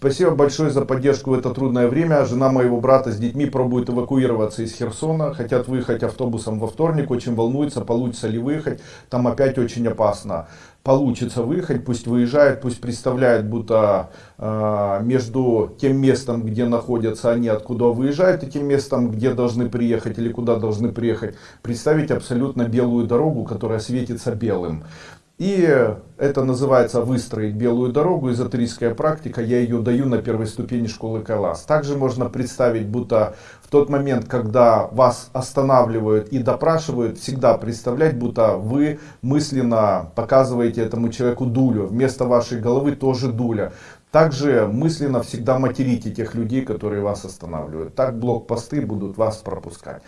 Спасибо большое за поддержку в это трудное время. Жена моего брата с детьми пробует эвакуироваться из Херсона. Хотят выехать автобусом во вторник. Очень волнуются, получится ли выехать. Там опять очень опасно. Получится выехать, пусть выезжают, пусть представляют, будто э, между тем местом, где находятся они, откуда выезжают, и тем местом, где должны приехать или куда должны приехать, представить абсолютно белую дорогу, которая светится белым. И это называется выстроить белую дорогу, эзотерическая практика, я ее даю на первой ступени школы Кайлас. Также можно представить, будто в тот момент, когда вас останавливают и допрашивают, всегда представлять, будто вы мысленно показываете этому человеку дулю, вместо вашей головы тоже дуля. Также мысленно всегда материте тех людей, которые вас останавливают. Так блокпосты будут вас пропускать.